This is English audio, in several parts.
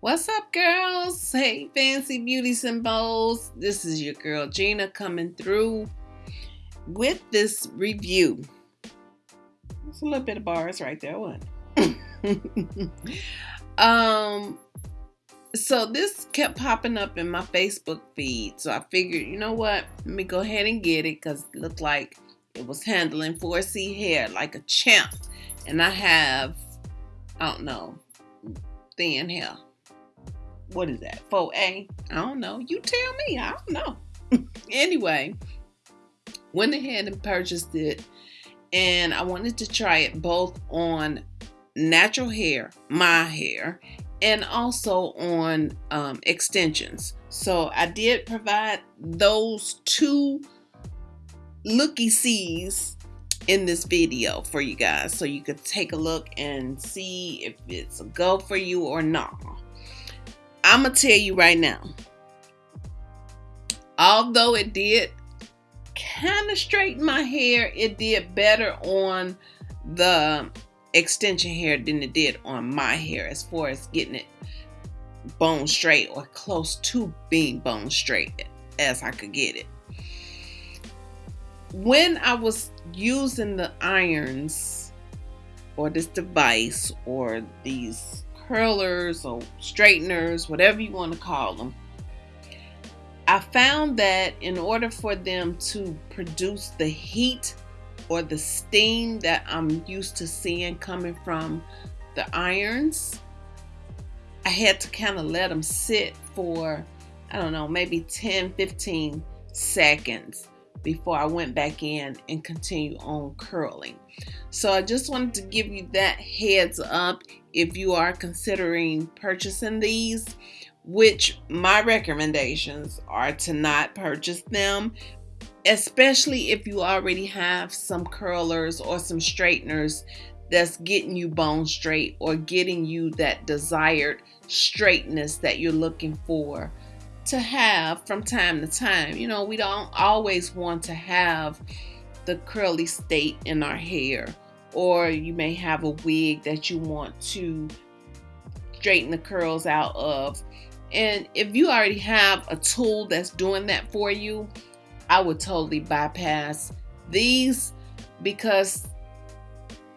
What's up, girls? Hey, fancy beauty symbols. This is your girl Gina coming through with this review. It's a little bit of bars right there, what? um, so this kept popping up in my Facebook feed. So I figured, you know what? Let me go ahead and get it because it looked like it was handling 4C hair like a champ. And I have, I don't know, thin hair. What is that? 4A? I don't know. You tell me. I don't know. anyway, went ahead and purchased it. And I wanted to try it both on natural hair, my hair, and also on um, extensions. So I did provide those two looky sees in this video for you guys so you could take a look and see if it's a go for you or not. I'm gonna tell you right now, although it did kind of straighten my hair, it did better on the extension hair than it did on my hair as far as getting it bone straight or close to being bone straight as I could get it. When I was using the irons or this device or these curlers or straighteners, whatever you want to call them, I found that in order for them to produce the heat or the steam that I'm used to seeing coming from the irons, I had to kind of let them sit for, I don't know, maybe 10, 15 seconds before I went back in and continue on curling. So I just wanted to give you that heads up if you are considering purchasing these, which my recommendations are to not purchase them especially if you already have some curlers or some straighteners that's getting you bone straight or getting you that desired straightness that you're looking for to have from time to time. You know, we don't always want to have the curly state in our hair, or you may have a wig that you want to straighten the curls out of. And if you already have a tool that's doing that for you, I would totally bypass these because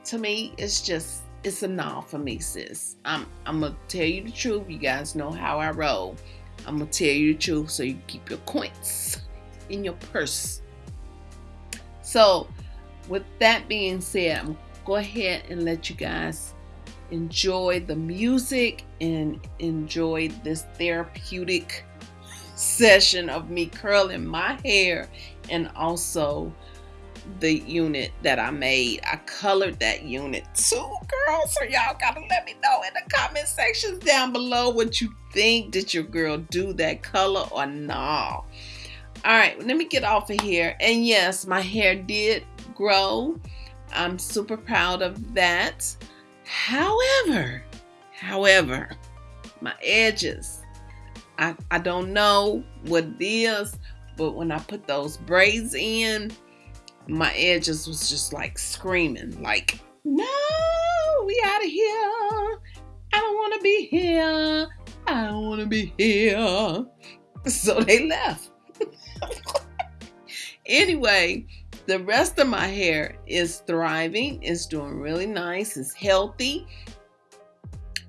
to me it's just it's a no for me, sis. I'm I'm gonna tell you the truth. You guys know how I roll. I'm gonna tell you the truth so you keep your coins in your purse. So, with that being said, I'm go ahead and let you guys enjoy the music and enjoy this therapeutic session of me curling my hair and also the unit that I made. I colored that unit too, girl. So y'all gotta let me know in the comment sections down below what you think. Did your girl do that color or not? All right, let me get off of here. And yes, my hair did grow. I'm super proud of that. However, however, my edges I, I don't know what it is, but when I put those braids in, my edges was just like screaming, like, no, we out of here. I don't want to be here. I don't want to be here. So they left. anyway, the rest of my hair is thriving, it's doing really nice, it's healthy.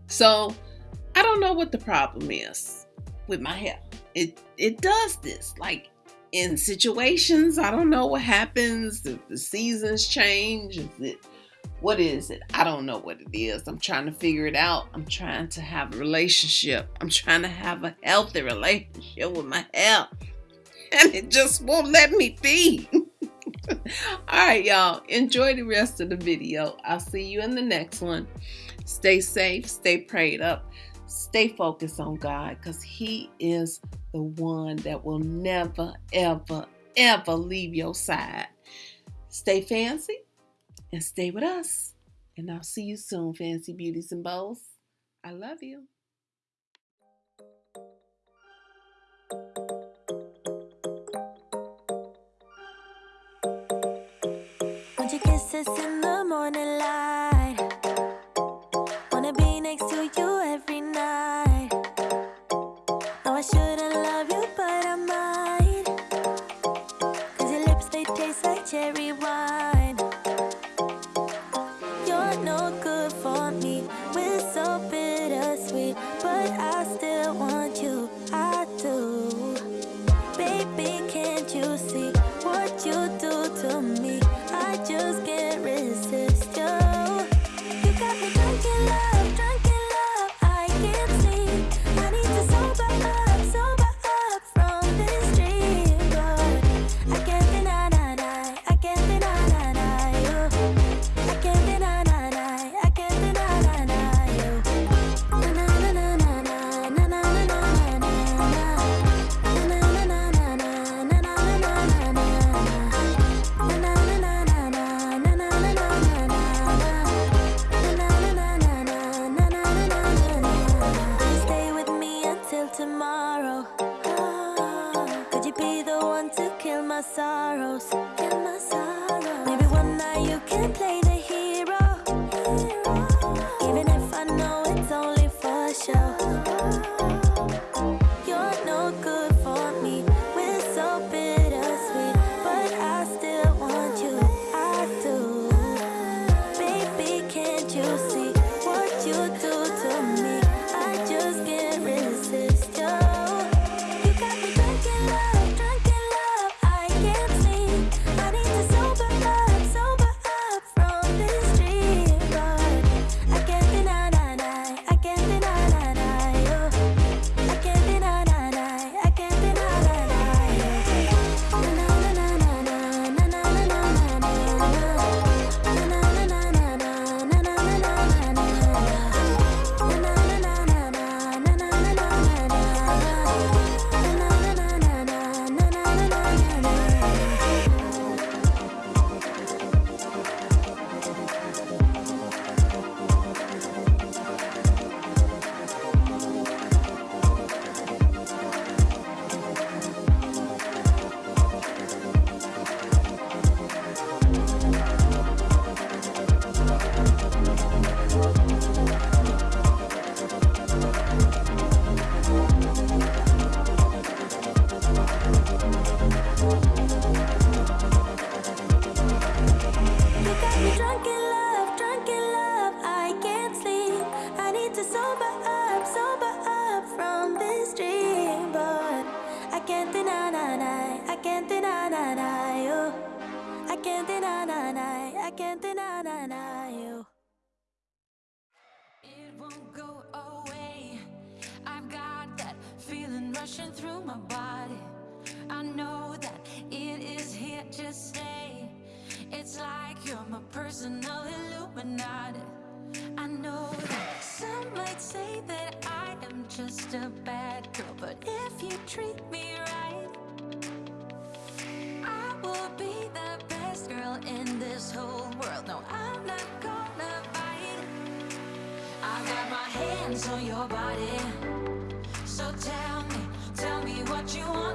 So I don't know what the problem is with my hair. It it does this. Like in situations, I don't know what happens, if the seasons change, is it what is it? I don't know what it is. I'm trying to figure it out. I'm trying to have a relationship. I'm trying to have a healthy relationship with my health. And it just won't let me be. All right, y'all. Enjoy the rest of the video. I'll see you in the next one. Stay safe, stay prayed up. Stay focused on God because He is the one that will never, ever, ever leave your side. Stay fancy and stay with us. And I'll see you soon, Fancy Beauties and Bows. I love you. Kisses in the morning light. Wanna be next to you. my sorrows, my sorrows. Maybe one night you can play sober up, sober up from this dream, but I can't deny, nah, nah, I can't deny, nah, nah, you. I can't deny, nah, nah, I can't deny, nah, nah, you. It won't go away. I've got that feeling rushing through my body. I know that it is here to stay. It's like you're my personal Illuminati. I know some might say that I am just a bad girl, but if you treat me right, I will be the best girl in this whole world. No, I'm not gonna bite. I got my hands on your body, so tell me, tell me what you want.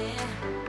Body.